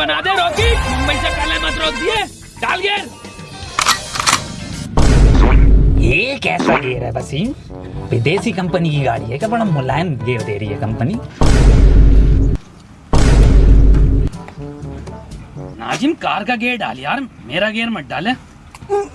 बना दे, रोकी। मुंबई से पहले मत रोक दिए। डाल गेर। ये कैसा गेयर है वसीम? विदेशी कंपनी की गाड़ी है क्या? बड़ा मुलायम गेयर दे रही है कंपनी। नाजिम, कार का गेयर डाल यार। मेरा गेयर मत डाले।